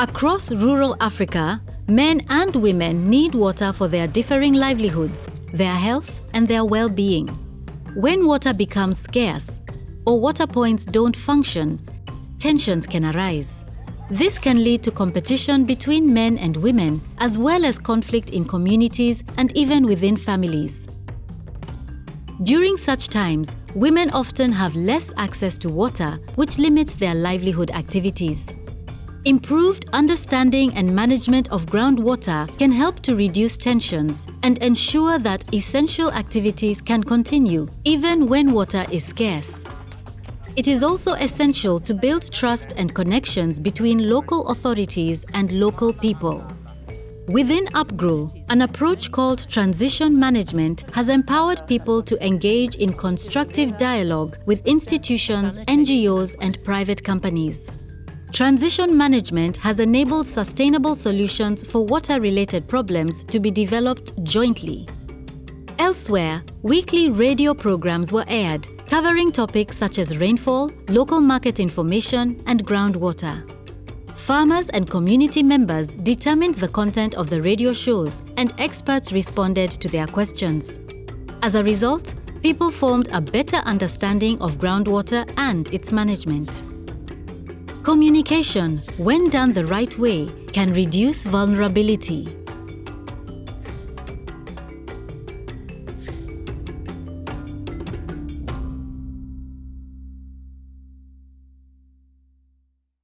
Across rural Africa, men and women need water for their differing livelihoods, their health and their well-being. When water becomes scarce or water points don't function, tensions can arise. This can lead to competition between men and women, as well as conflict in communities and even within families. During such times, women often have less access to water, which limits their livelihood activities. Improved understanding and management of groundwater can help to reduce tensions and ensure that essential activities can continue even when water is scarce. It is also essential to build trust and connections between local authorities and local people. Within UPGROW, an approach called transition management has empowered people to engage in constructive dialogue with institutions, NGOs and private companies. Transition management has enabled sustainable solutions for water-related problems to be developed jointly. Elsewhere, weekly radio programs were aired, covering topics such as rainfall, local market information, and groundwater. Farmers and community members determined the content of the radio shows and experts responded to their questions. As a result, people formed a better understanding of groundwater and its management. Communication, when done the right way, can reduce vulnerability.